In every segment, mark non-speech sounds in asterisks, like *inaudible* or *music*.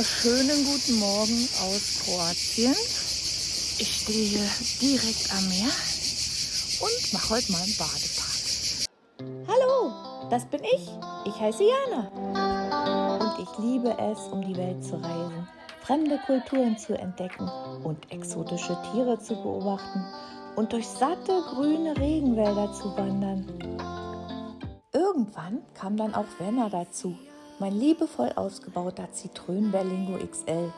Wunderschönen guten Morgen aus Kroatien. Ich stehe hier direkt am Meer und mache heute mal einen Badetag. Hallo, das bin ich. Ich heiße Jana. Und ich liebe es, um die Welt zu reisen, fremde Kulturen zu entdecken und exotische Tiere zu beobachten und durch satte grüne Regenwälder zu wandern. Irgendwann kam dann auch Werner dazu, mein liebevoll ausgebauter Citroën Berlingo XL,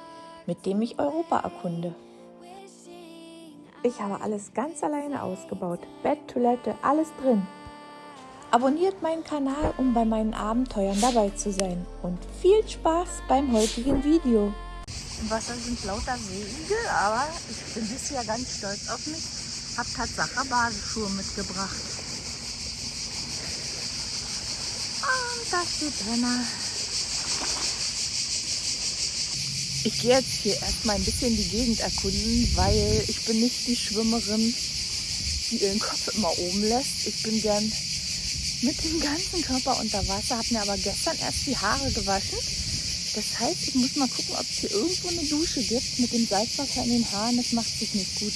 mit dem ich Europa erkunde. Ich habe alles ganz alleine ausgebaut, Bett, Toilette, alles drin. Abonniert meinen Kanal, um bei meinen Abenteuern dabei zu sein und viel Spaß beim heutigen Video. Im Wasser sind lauter Seeigel, aber ich bin bisher ganz stolz auf mich. Hab Tatsache Badeschuhe mitgebracht. Und da steht Renner. Ich gehe jetzt hier erstmal ein bisschen die Gegend erkunden, weil ich bin nicht die Schwimmerin, die ihren Kopf immer oben lässt. Ich bin gern mit dem ganzen Körper unter Wasser, habe mir aber gestern erst die Haare gewaschen. Das heißt, ich muss mal gucken, ob es hier irgendwo eine Dusche gibt mit dem Salzwasser in den Haaren. Das macht sich nicht gut.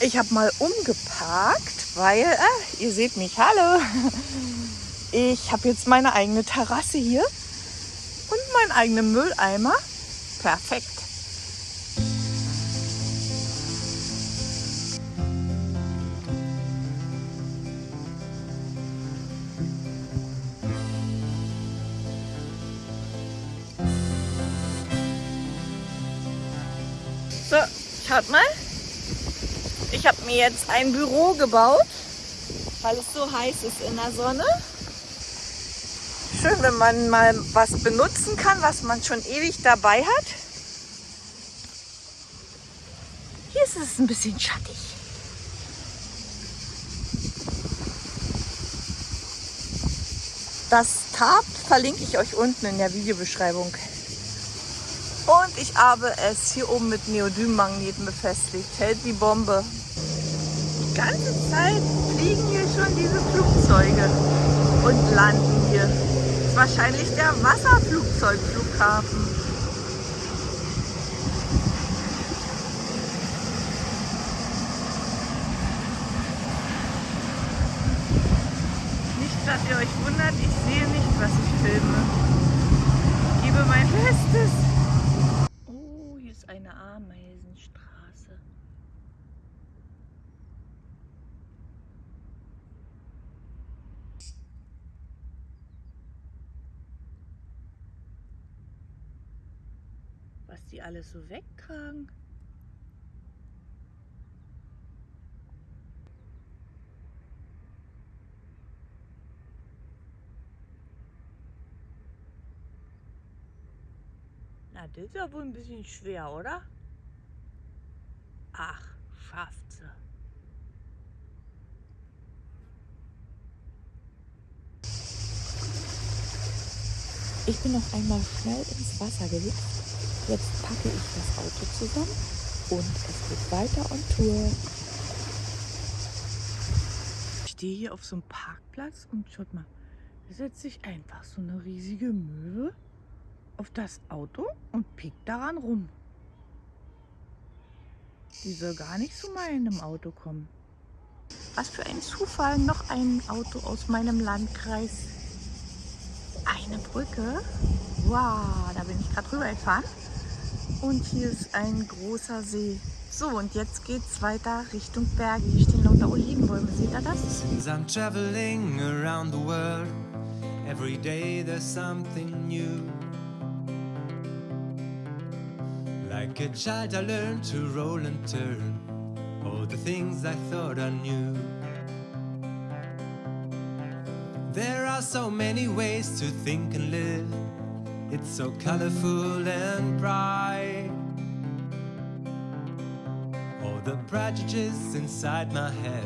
Ich habe mal umgeparkt, weil, äh, ihr seht mich, hallo. Ich habe jetzt meine eigene Terrasse hier und meinen eigenen Mülleimer. Perfekt. So, schaut mal. Ich habe mir jetzt ein Büro gebaut, weil es so heiß ist in der Sonne. Schön, wenn man mal was benutzen kann, was man schon ewig dabei hat. Hier ist es ein bisschen schattig. Das Tab verlinke ich euch unten in der Videobeschreibung. Und ich habe es hier oben mit Neodym-Magneten befestigt. Hält die Bombe. Die ganze Zeit fliegen hier schon diese Flugzeuge und landen hier wahrscheinlich der Wasserflugzeugflughafen. Nicht, dass ihr euch wundert, ich sehe nicht, was ich filme. Ich gebe mein Bestes. Oh, hier ist eine Ameisenstraße. Was die alles so wegtragen. Na, das ist ja wohl ein bisschen schwer, oder? Ach, schafft sie. Ich bin noch einmal schnell ins Wasser gehüpft Jetzt packe ich das Auto zusammen und es geht weiter on Tour. Ich stehe hier auf so einem Parkplatz und schaut mal, da setzt sich einfach so eine riesige Möwe auf das Auto und piekt daran rum. Die soll gar nicht zu meinem Auto kommen. Was für ein Zufall, noch ein Auto aus meinem Landkreis. Eine Brücke. Wow, da bin ich gerade rüber gefahren. Und hier ist ein großer See. So, und jetzt geht's weiter Richtung Berge. Hier stehen lauter Olivenbäume. Seht ihr das? I'm traveling around the world. Every day there's something new. Like a child I learned to roll and turn. All the things I thought I knew. There are so many ways to think and live. It's so colorful and bright. All the prejudices inside my head.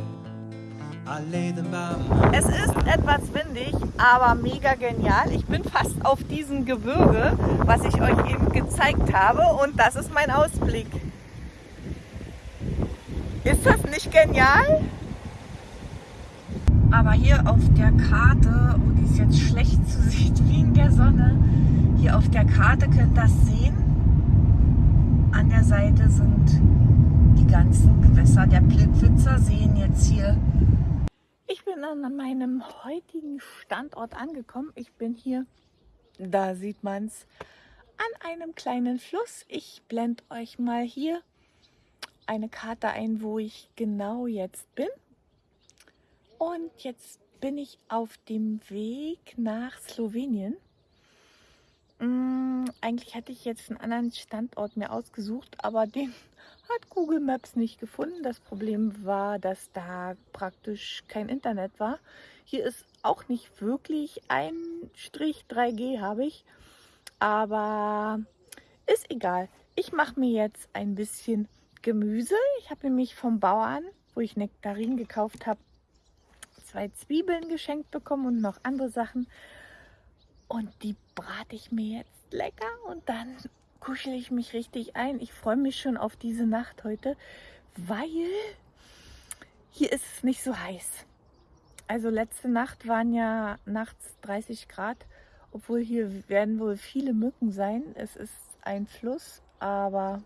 Es ist etwas windig, aber mega genial. Ich bin fast auf diesem Gebirge, was ich euch eben gezeigt habe. Und das ist mein Ausblick. Ist das nicht genial? Aber hier auf der Karte, oh, die ist jetzt schlecht zu sehen, *laughs* wie in der Sonne, hier auf der Karte könnt ihr das sehen. an der Seite sind die ganzen Gewässer der Plitwitzer Seen jetzt hier. Ich bin an meinem heutigen Standort angekommen. Ich bin hier, da sieht man es, an einem kleinen Fluss. Ich blende euch mal hier eine Karte ein, wo ich genau jetzt bin. Und jetzt bin ich auf dem Weg nach Slowenien. Hm, eigentlich hatte ich jetzt einen anderen Standort mir ausgesucht, aber den *laughs* hat Google Maps nicht gefunden. Das Problem war, dass da praktisch kein Internet war. Hier ist auch nicht wirklich ein Strich 3G habe ich, aber ist egal. Ich mache mir jetzt ein bisschen Gemüse. Ich habe nämlich vom Bauern, wo ich Nektarin gekauft habe, zwei Zwiebeln geschenkt bekommen und noch andere Sachen. Und die brate ich mir jetzt lecker und dann kuschel ich mich richtig ein. Ich freue mich schon auf diese Nacht heute, weil hier ist es nicht so heiß. Also letzte Nacht waren ja nachts 30 Grad, obwohl hier werden wohl viele Mücken sein. Es ist ein Fluss, aber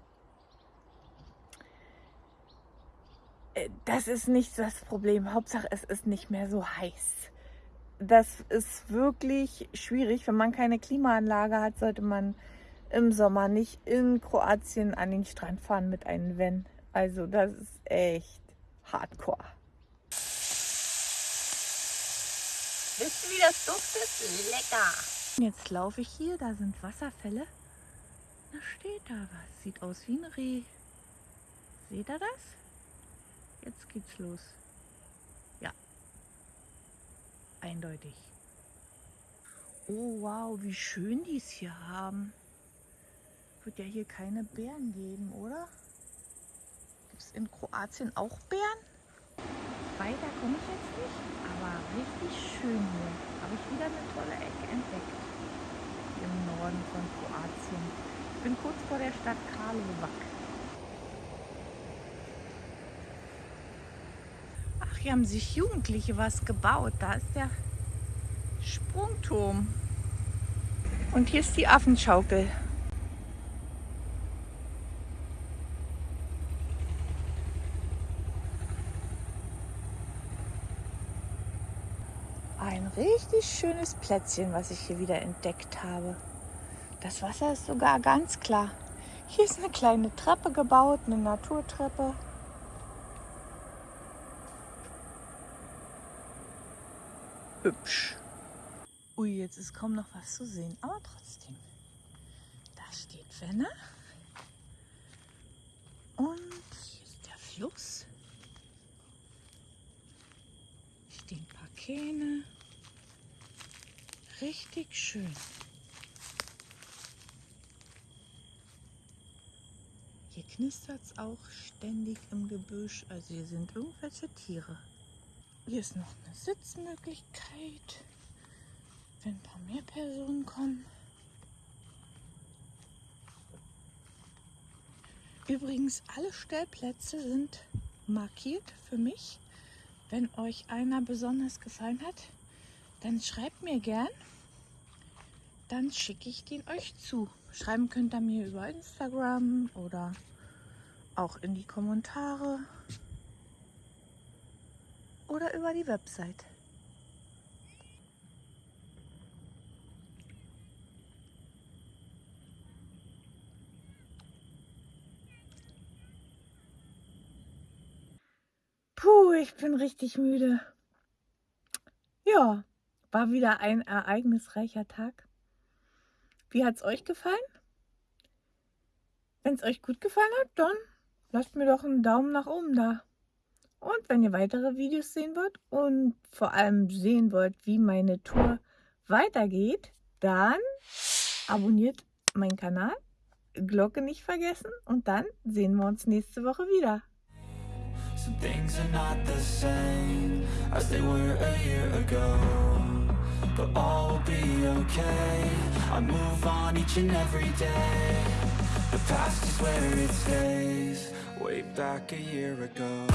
das ist nicht das Problem. Hauptsache, es ist nicht mehr so heiß. Das ist wirklich schwierig. Wenn man keine Klimaanlage hat, sollte man im Sommer nicht in Kroatien an den Strand fahren mit einem Van. Also das ist echt hardcore. Wisst ihr, wie das duftet? Lecker! Jetzt laufe ich hier, da sind Wasserfälle. Da steht da was. Sieht aus wie ein Reh. Seht ihr das? Jetzt geht's los. Ja. Eindeutig. Oh wow, wie schön die es hier haben. Wird ja hier keine Bären geben, oder? Gibt es in Kroatien auch Bären? Weiter komme ich jetzt nicht, aber richtig schön hier. Habe ich wieder eine tolle Ecke entdeckt. Im Norden von Kroatien. Ich bin kurz vor der Stadt Karlovac. Hier haben sich Jugendliche was gebaut. Da ist der Sprungturm. Und hier ist die Affenschaukel. Ein richtig schönes Plätzchen, was ich hier wieder entdeckt habe. Das Wasser ist sogar ganz klar. Hier ist eine kleine Treppe gebaut, eine Naturtreppe. Hübsch. Ui, jetzt ist kaum noch was zu sehen, aber trotzdem. Da steht Wenne. Und hier ist der Fluss. Stehen ein paar Kähne. Richtig schön. Hier knistert es auch ständig im Gebüsch. Also hier sind irgendwelche Tiere. Hier ist noch eine Sitzmöglichkeit, wenn ein paar mehr Personen kommen. Übrigens, alle Stellplätze sind markiert für mich. Wenn euch einer besonders gefallen hat, dann schreibt mir gern. Dann schicke ich den euch zu. Schreiben könnt ihr mir über Instagram oder auch in die Kommentare oder über die Website. Puh, ich bin richtig müde. Ja, war wieder ein ereignisreicher Tag. Wie hat es euch gefallen? Wenn es euch gut gefallen hat, dann lasst mir doch einen Daumen nach oben da. Und wenn ihr weitere Videos sehen wollt und vor allem sehen wollt, wie meine Tour weitergeht, dann abonniert meinen Kanal, Glocke nicht vergessen und dann sehen wir uns nächste Woche wieder. But all will be okay I move on each and every day The past is where it stays. Way back a year ago